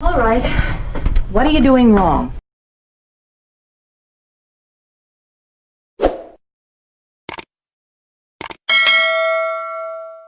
All right. What are you doing wrong?